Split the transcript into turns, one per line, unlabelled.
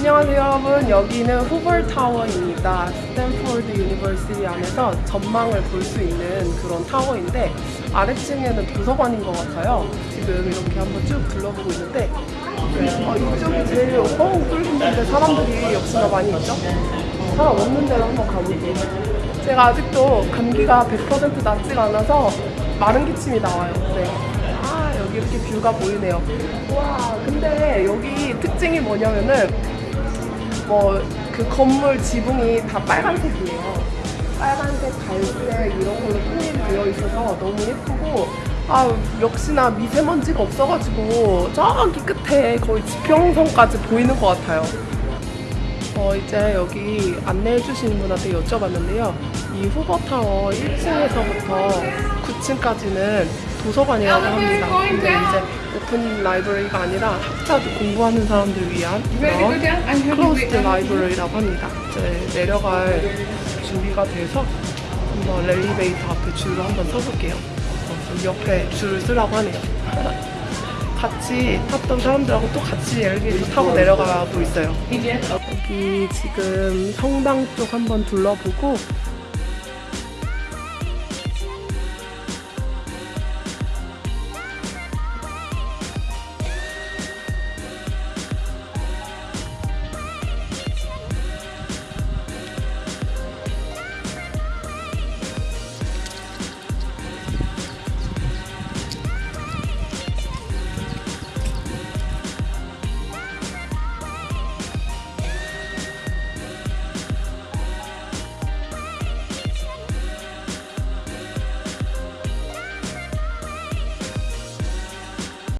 안녕하세요 여러분. 여기는 Hoover Tower입니다. Stanford University 안에서 전망을 볼 수 있는 그런 타워인데 아래층에는 도서관인 것 같아요. 지금 이렇게 한번 쭉 둘러보고 있는데 어, 이쪽이 제일 어우 뚫린데 사람들이 역시나 많이 있죠? 사람 없는 데로 한번 가볼게요. 제가 아직도 감기가 100% 낫지가 않아서 마른 기침이 나와요. 네. 아 이렇게 view가 보이네요. 와 근데 여기 특징이 뭐냐면은 뭐 그 건물 지붕이 다 빨간색이에요 빨간색, 갈색 이런 걸로 통일이 되어 있어서 너무 예쁘고 아 역시나 미세먼지가 없어가지고 저기 끝에 거의 지평선까지 보이는 것 같아요 어, 이제 여기 안내해 주시는 분한테 여쭤봤는데요. 이 후버타워 1층에서부터 9층까지는 도서관이라고 합니다. 근데 이제 open library가 아니라 학자들 공부하는 사람들 위한 그런 closed library라고 합니다. 이제 내려갈 준비가 돼서 한번 엘리베이터 앞에 줄을 한번 서볼게요. 어, 좀 옆에 줄을 서라고 하네요. 같이 탔던 사람들하고 또 같이 엘리베이터 타고 내려가고 있어요. 여기 지금 성당 쪽 한번 둘러보고